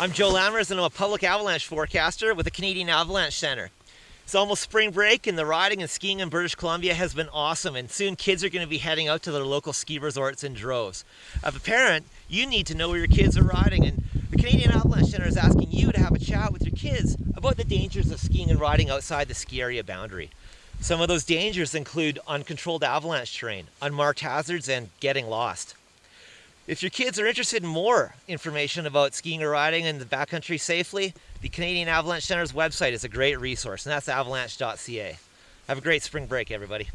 I'm Joe Lammers and I'm a public avalanche forecaster with the Canadian Avalanche Center. It's almost spring break and the riding and skiing in British Columbia has been awesome and soon kids are going to be heading out to their local ski resorts in droves. As a parent, you need to know where your kids are riding and the Canadian Avalanche Center is asking you to have a chat with your kids about the dangers of skiing and riding outside the ski area boundary. Some of those dangers include uncontrolled avalanche terrain, unmarked hazards, and getting lost. If your kids are interested in more information about skiing or riding in the backcountry safely, the Canadian Avalanche Center's website is a great resource, and that's avalanche.ca. Have a great spring break, everybody.